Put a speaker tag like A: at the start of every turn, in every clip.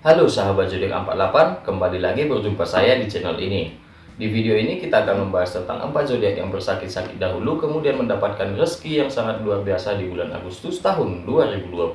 A: Halo sahabat zodiak 48, kembali lagi berjumpa saya di channel ini. Di video ini kita akan membahas tentang empat zodiak yang bersakit-sakit dahulu kemudian mendapatkan rezeki yang sangat luar biasa di bulan Agustus tahun 2020.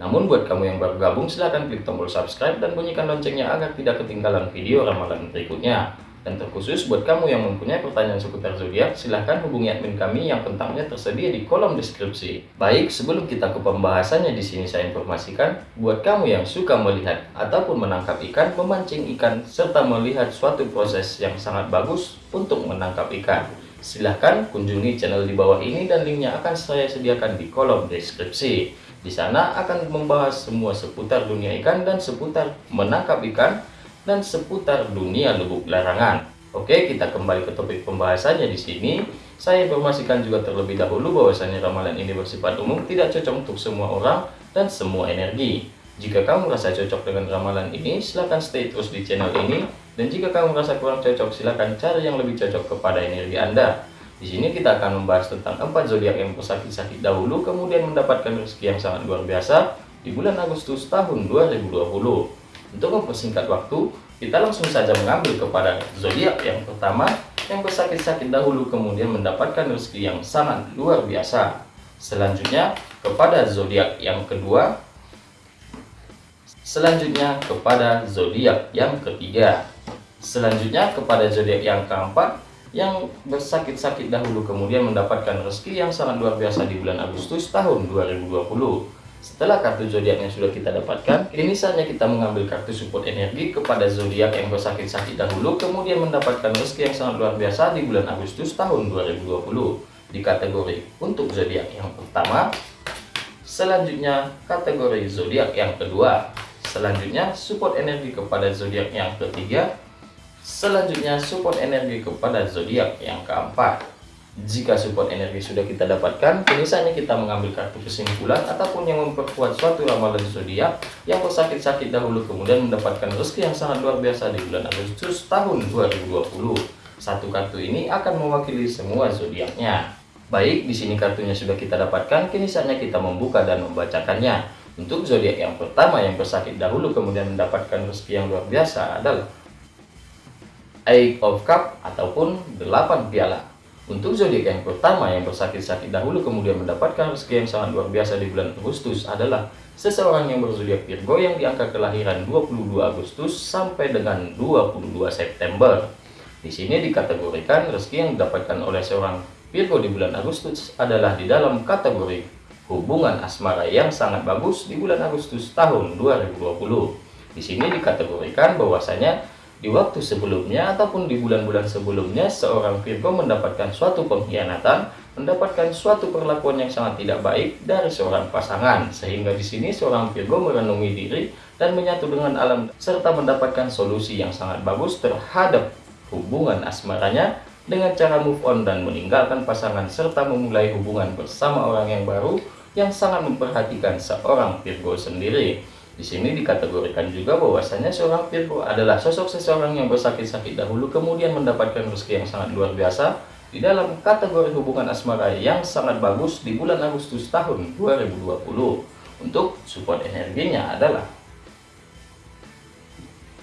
A: Namun buat kamu yang baru gabung silahkan klik tombol subscribe dan bunyikan loncengnya agar tidak ketinggalan video ramalan berikutnya. Dan terkhusus buat kamu yang mempunyai pertanyaan seputar zodiak, silahkan hubungi admin kami yang kontaknya tersedia di kolom deskripsi. Baik, sebelum kita ke pembahasannya di sini saya informasikan, buat kamu yang suka melihat ataupun menangkap ikan, memancing ikan, serta melihat suatu proses yang sangat bagus untuk menangkap ikan. Silahkan kunjungi channel di bawah ini dan linknya akan saya sediakan di kolom deskripsi. Di sana akan membahas semua seputar dunia ikan dan seputar menangkap ikan dan seputar dunia lubuk larangan. Oke, kita kembali ke topik pembahasannya di sini. Saya informasikan juga terlebih dahulu bahwasanya ramalan ini bersifat umum, tidak cocok untuk semua orang dan semua energi. Jika kamu merasa cocok dengan ramalan ini, silahkan stay terus di channel ini. Dan jika kamu merasa kurang cocok, silahkan cari yang lebih cocok kepada energi Anda. Di sini kita akan membahas tentang empat zodiak yang bersakit-sakit dahulu, kemudian mendapatkan rezeki yang sangat luar biasa di bulan Agustus tahun 2020. Untuk mempersingkat waktu, kita langsung saja mengambil kepada zodiak yang pertama yang bersakit-sakit dahulu kemudian mendapatkan rezeki yang sangat luar biasa. Selanjutnya kepada zodiak yang kedua. Selanjutnya kepada zodiak yang ketiga. Selanjutnya kepada zodiak yang keempat yang bersakit-sakit dahulu kemudian mendapatkan rezeki yang sangat luar biasa di bulan Agustus tahun 2020. Setelah kartu zodiak yang sudah kita dapatkan, ini saatnya kita mengambil kartu support energi kepada zodiak yang bersakit-sakit dahulu, kemudian mendapatkan rezeki yang sangat luar biasa di bulan Agustus tahun 2020 di kategori untuk zodiak yang pertama. Selanjutnya kategori zodiak yang kedua. Selanjutnya support energi kepada zodiak yang ketiga. Selanjutnya support energi kepada zodiak yang keempat. Jika support energi sudah kita dapatkan, kini saatnya kita mengambil kartu kesimpulan ataupun yang memperkuat suatu ramalan zodiak yang bersakit-sakit dahulu kemudian mendapatkan rezeki yang sangat luar biasa di bulan Agustus tahun 2020. Satu kartu ini akan mewakili semua zodiaknya. Baik, di sini kartunya sudah kita dapatkan, kini saatnya kita membuka dan membacakannya. Untuk zodiak yang pertama yang bersakit dahulu kemudian mendapatkan rezeki yang luar biasa adalah Eight of Cup ataupun 8 piala. Untuk zodiak yang pertama yang bersakit-sakit dahulu kemudian mendapatkan rezeki yang sangat luar biasa di bulan Agustus adalah seseorang yang berzodiak Virgo yang di angka kelahiran 22 Agustus sampai dengan 22 September. Di sini dikategorikan rezeki yang didapatkan oleh seorang Virgo di bulan Agustus adalah di dalam kategori hubungan asmara yang sangat bagus di bulan Agustus tahun 2020. Di sini dikategorikan bahwasanya di waktu sebelumnya ataupun di bulan-bulan sebelumnya seorang Virgo mendapatkan suatu pengkhianatan, mendapatkan suatu perlakuan yang sangat tidak baik dari seorang pasangan. Sehingga di sini seorang Virgo merenungi diri dan menyatu dengan alam serta mendapatkan solusi yang sangat bagus terhadap hubungan asmaranya dengan cara move on dan meninggalkan pasangan serta memulai hubungan bersama orang yang baru yang sangat memperhatikan seorang Virgo sendiri. Di sini dikategorikan juga bahwasanya seorang Virgo adalah sosok seseorang yang bersakit-sakit dahulu kemudian mendapatkan rezeki yang sangat luar biasa di dalam kategori hubungan asmara yang sangat bagus di bulan Agustus tahun 2020. Untuk support energinya adalah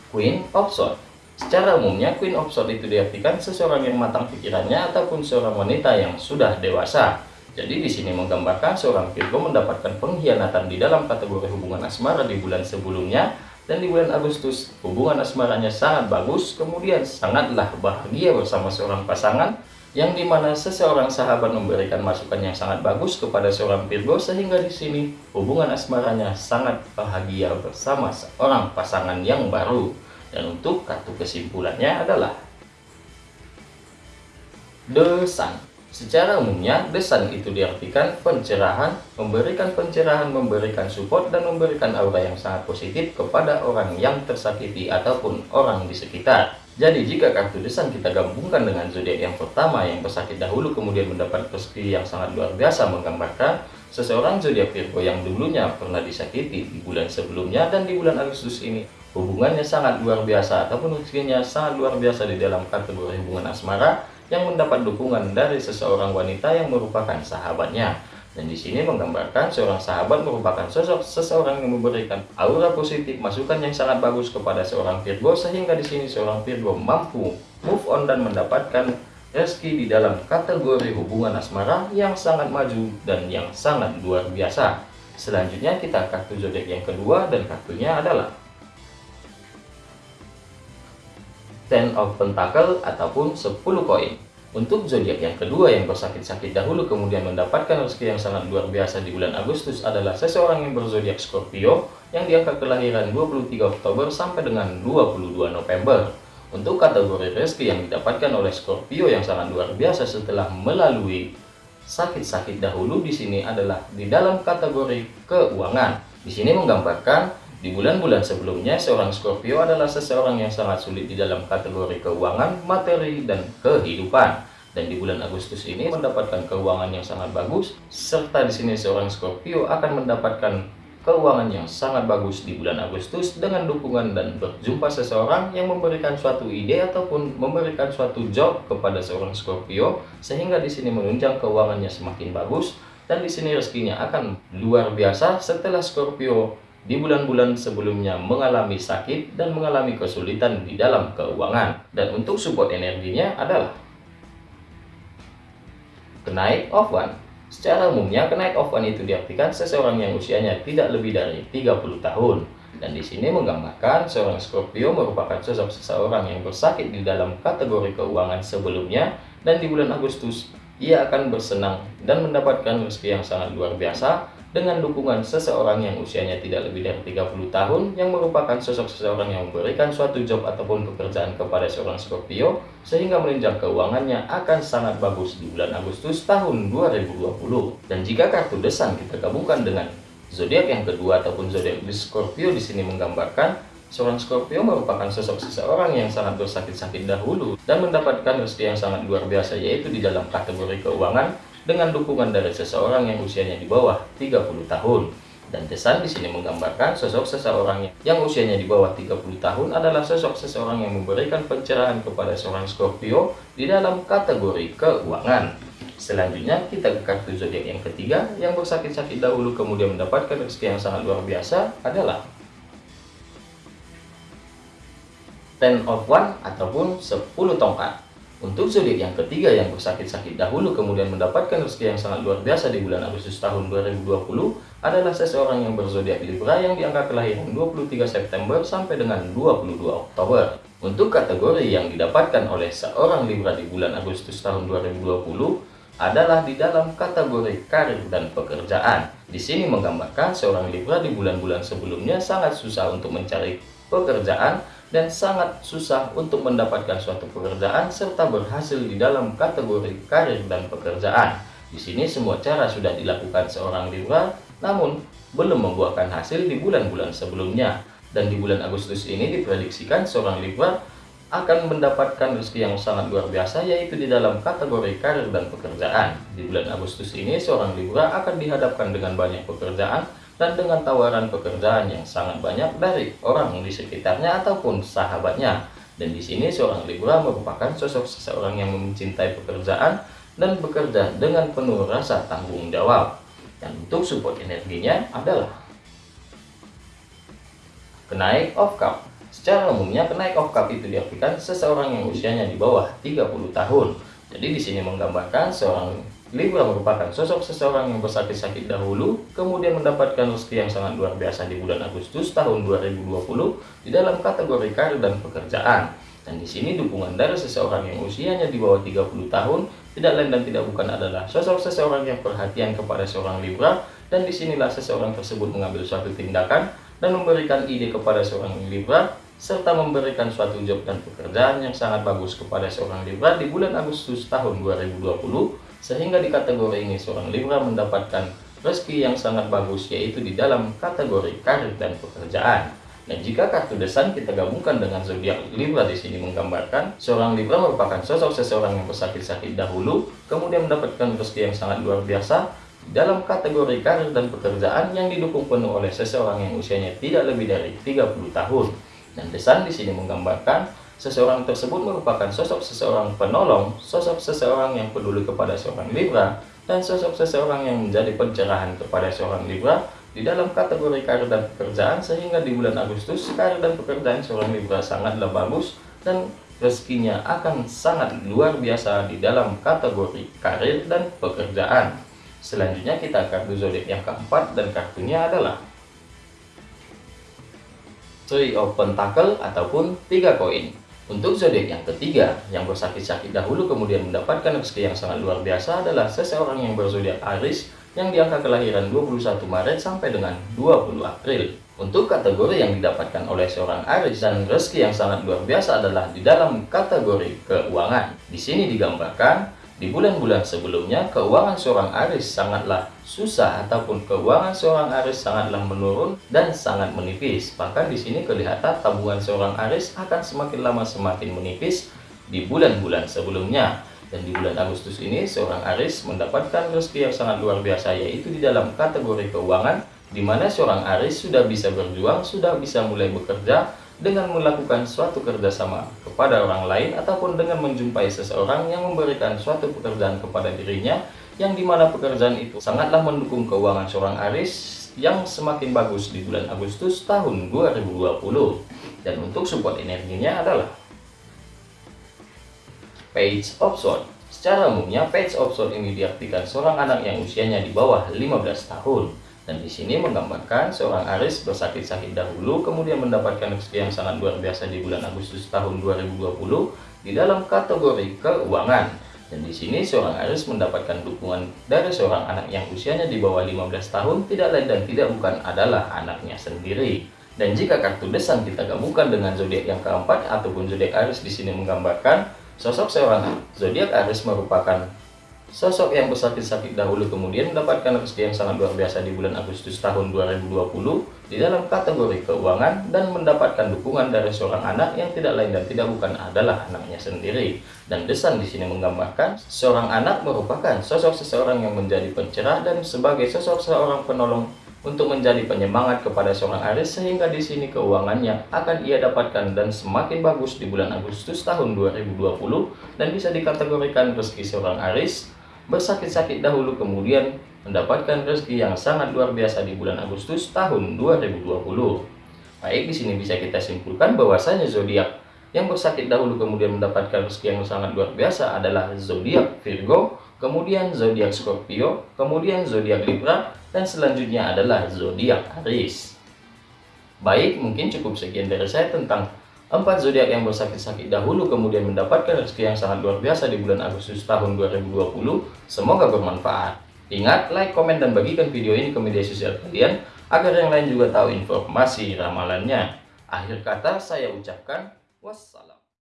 A: Queen of Swords. Secara umumnya Queen of Swords itu diartikan seseorang yang matang pikirannya ataupun seorang wanita yang sudah dewasa. Jadi di sini menggambarkan seorang Virgo mendapatkan pengkhianatan di dalam kategori hubungan asmara di bulan sebelumnya dan di bulan Agustus hubungan asmaranya sangat bagus, kemudian sangatlah bahagia bersama seorang pasangan yang di mana seseorang sahabat memberikan masukan yang sangat bagus kepada seorang Virgo sehingga di sini hubungan asmaranya sangat bahagia bersama seorang pasangan yang baru. Dan untuk kartu kesimpulannya adalah The Sun. Secara umumnya, desain itu diartikan pencerahan, memberikan pencerahan, memberikan support, dan memberikan aura yang sangat positif kepada orang yang tersakiti ataupun orang di sekitar. Jadi jika kartu desain kita gabungkan dengan zodiak yang pertama yang bersakit dahulu kemudian mendapat rezeki yang sangat luar biasa menggambarkan seseorang zodiak Virgo yang dulunya pernah disakiti di bulan sebelumnya dan di bulan Agustus ini hubungannya sangat luar biasa ataupun rezekinya sangat luar biasa di dalam kategori hubungan asmara yang mendapat dukungan dari seseorang wanita yang merupakan sahabatnya. Dan di sini menggambarkan seorang sahabat merupakan sosok seseorang yang memberikan aura positif, masukan yang sangat bagus kepada seorang Virgo sehingga di sini seorang Virgo mampu move on dan mendapatkan rezeki di dalam kategori hubungan asmara yang sangat maju dan yang sangat luar biasa. Selanjutnya kita kartu zodiak yang kedua dan kartunya adalah Ten of Pentacle ataupun 10 koin. Untuk zodiak yang kedua yang bersakit-sakit dahulu kemudian mendapatkan rezeki yang sangat luar biasa di bulan Agustus adalah seseorang yang berzodiak Scorpio yang diangkat kelahiran 23 Oktober sampai dengan 22 November. Untuk kategori rezeki yang didapatkan oleh Scorpio yang sangat luar biasa setelah melalui sakit-sakit dahulu di sini adalah di dalam kategori keuangan. Di sini menggambarkan di bulan-bulan sebelumnya, seorang Scorpio adalah seseorang yang sangat sulit di dalam kategori keuangan, materi, dan kehidupan. Dan di bulan Agustus ini mendapatkan keuangan yang sangat bagus, serta di sini seorang Scorpio akan mendapatkan keuangan yang sangat bagus di bulan Agustus dengan dukungan dan berjumpa seseorang yang memberikan suatu ide ataupun memberikan suatu job kepada seorang Scorpio sehingga di sini menunjang keuangannya semakin bagus dan di sini rezekinya akan luar biasa setelah Scorpio di bulan-bulan sebelumnya mengalami sakit dan mengalami kesulitan di dalam keuangan. Dan untuk support energinya adalah kenaik one. Secara umumnya, kenaik one itu diartikan seseorang yang usianya tidak lebih dari 30 tahun. Dan di sini menggambarkan seorang Scorpio merupakan sosok seseorang yang bersakit di dalam kategori keuangan sebelumnya dan di bulan Agustus ia akan bersenang dan mendapatkan rezeki yang sangat luar biasa dengan dukungan seseorang yang usianya tidak lebih dari 30 tahun yang merupakan sosok seseorang yang memberikan suatu job ataupun pekerjaan kepada seorang Scorpio sehingga menunjang keuangannya akan sangat bagus di bulan Agustus tahun 2020. Dan jika kartu desan kita gabungkan dengan zodiak yang kedua ataupun zodiak di Scorpio di sini menggambarkan seorang Scorpio merupakan sosok seseorang yang sangat bersakit-sakit dahulu dan mendapatkan rezeki yang sangat luar biasa yaitu di dalam kategori keuangan dengan dukungan dari seseorang yang usianya di bawah 30 tahun. Dan Desan di sini menggambarkan sosok seseorang yang usianya di bawah 30 tahun adalah sosok seseorang yang memberikan pencerahan kepada seorang Scorpio di dalam kategori keuangan. Selanjutnya kita ke kartu zodiak yang ketiga yang bersakit-sakit dahulu kemudian mendapatkan rezeki yang sangat luar biasa adalah Ten of One ataupun 10 tongkat. Untuk zodiak yang ketiga yang bersakit-sakit dahulu kemudian mendapatkan rezeki yang sangat luar biasa di bulan Agustus tahun 2020 adalah seseorang yang berzodiak Libra yang diangkat kelahiran 23 September sampai dengan 22 Oktober. Untuk kategori yang didapatkan oleh seorang Libra di bulan Agustus tahun 2020 adalah di dalam kategori karir dan pekerjaan. Di sini menggambarkan seorang Libra di bulan-bulan sebelumnya sangat susah untuk mencari pekerjaan dan sangat susah untuk mendapatkan suatu pekerjaan serta berhasil di dalam kategori karir dan pekerjaan. Di sini semua cara sudah dilakukan seorang Libra, namun belum membuahkan hasil di bulan-bulan sebelumnya. Dan di bulan Agustus ini diprediksikan seorang Libra akan mendapatkan rezeki yang sangat luar biasa yaitu di dalam kategori karir dan pekerjaan. Di bulan Agustus ini seorang Libra akan dihadapkan dengan banyak pekerjaan dan dengan tawaran pekerjaan yang sangat banyak dari orang di sekitarnya ataupun sahabatnya. Dan di sini seorang Libra merupakan sosok seseorang yang mencintai pekerjaan dan bekerja dengan penuh rasa tanggung jawab. Dan untuk support energinya adalah kenaik of cup. Secara umumnya kenaik of cup itu diartikan seseorang yang usianya di bawah 30 tahun. Jadi di sini menggambarkan seorang Libra merupakan sosok seseorang yang bersakit-sakit dahulu, kemudian mendapatkan rezeki yang sangat luar biasa di bulan Agustus tahun 2020 di dalam kategori karir dan pekerjaan. Dan di sini dukungan dari seseorang yang usianya di bawah 30 tahun tidak lain dan tidak bukan adalah sosok seseorang yang perhatian kepada seorang Libra dan di sinilah seseorang tersebut mengambil suatu tindakan dan memberikan ide kepada seorang Libra serta memberikan suatu job dan pekerjaan yang sangat bagus kepada seorang Libra di bulan Agustus tahun 2020 sehingga di kategori ini seorang Libra mendapatkan rezeki yang sangat bagus yaitu di dalam kategori karir dan pekerjaan. Dan jika kartu desan kita gabungkan dengan zodiak Libra di sini menggambarkan seorang Libra merupakan sosok seseorang yang bersakit-sakit dahulu, kemudian mendapatkan rezeki yang sangat luar biasa dalam kategori karir dan pekerjaan yang didukung penuh oleh seseorang yang usianya tidak lebih dari 30 tahun. Dan desan di sini menggambarkan Seseorang tersebut merupakan sosok seseorang penolong, sosok seseorang yang peduli kepada seorang Libra, dan sosok seseorang yang menjadi pencerahan kepada seorang Libra di dalam kategori karir dan pekerjaan sehingga di bulan Agustus karir dan pekerjaan seorang Libra sangatlah bagus dan rezekinya akan sangat luar biasa di dalam kategori karir dan pekerjaan. Selanjutnya kita kartu zodiak yang keempat dan kartunya adalah Three of Pentacle ataupun tiga koin. Untuk zodiak yang ketiga, yang bersakit-sakit dahulu kemudian mendapatkan rezeki yang sangat luar biasa adalah seseorang yang berzodiak Aries yang di angka kelahiran 21 Maret sampai dengan 20 April. Untuk kategori yang didapatkan oleh seorang Aries dan rezeki yang sangat luar biasa adalah di dalam kategori keuangan. Di sini digambarkan di bulan-bulan sebelumnya, keuangan seorang Aris sangatlah susah ataupun keuangan seorang Aris sangatlah menurun dan sangat menipis. Bahkan di sini kelihatan tabungan seorang Aris akan semakin lama semakin menipis di bulan-bulan sebelumnya. Dan di bulan Agustus ini, seorang Aris mendapatkan rezeki yang sangat luar biasa, yaitu di dalam kategori keuangan, di mana seorang Aris sudah bisa berjuang, sudah bisa mulai bekerja, dengan melakukan suatu kerjasama kepada orang lain ataupun dengan menjumpai seseorang yang memberikan suatu pekerjaan kepada dirinya yang di mana pekerjaan itu sangatlah mendukung keuangan seorang Aris yang semakin bagus di bulan Agustus tahun 2020 dan untuk support energinya adalah Page of Sword secara umumnya Page of Sword ini diartikan seorang anak yang usianya di bawah 15 tahun dan di sini menggambarkan seorang Aris bersakit-sakit dahulu kemudian mendapatkan rezeki yang sangat luar biasa di bulan Agustus tahun 2020 di dalam kategori keuangan. Dan di sini seorang Aris mendapatkan dukungan dari seorang anak yang usianya di bawah 15 tahun tidak lain dan tidak bukan adalah anaknya sendiri. Dan jika kartu desan kita gabungkan dengan zodiak yang keempat ataupun zodiak Aris di sini menggambarkan sosok seorang zodiak Aris merupakan Sosok yang bersakit-sakit dahulu kemudian mendapatkan rezeki yang sangat luar biasa di bulan Agustus tahun 2020 di dalam kategori keuangan dan mendapatkan dukungan dari seorang anak yang tidak lain dan tidak bukan adalah anaknya sendiri. Dan desan di sini menggambarkan seorang anak merupakan sosok seseorang yang menjadi pencerah dan sebagai sosok seorang penolong untuk menjadi penyemangat kepada seorang Aris sehingga di sini keuangannya akan ia dapatkan dan semakin bagus di bulan Agustus tahun 2020 dan bisa dikategorikan rezeki seorang Aris bersakit-sakit dahulu kemudian mendapatkan rezeki yang sangat luar biasa di bulan Agustus tahun 2020. Baik, di sini bisa kita simpulkan bahwasanya zodiak yang bersakit dahulu kemudian mendapatkan rezeki yang sangat luar biasa adalah zodiak Virgo, kemudian zodiak Scorpio, kemudian zodiak Libra, dan selanjutnya adalah zodiak Aries. Baik, mungkin cukup sekian dari saya tentang Empat zodiak yang bersakit-sakit dahulu kemudian mendapatkan rezeki yang sangat luar biasa di bulan Agustus tahun 2020. Semoga bermanfaat. Ingat, like, komen, dan bagikan video ini ke media sosial kalian agar yang lain juga tahu informasi ramalannya. Akhir kata saya ucapkan wassalam.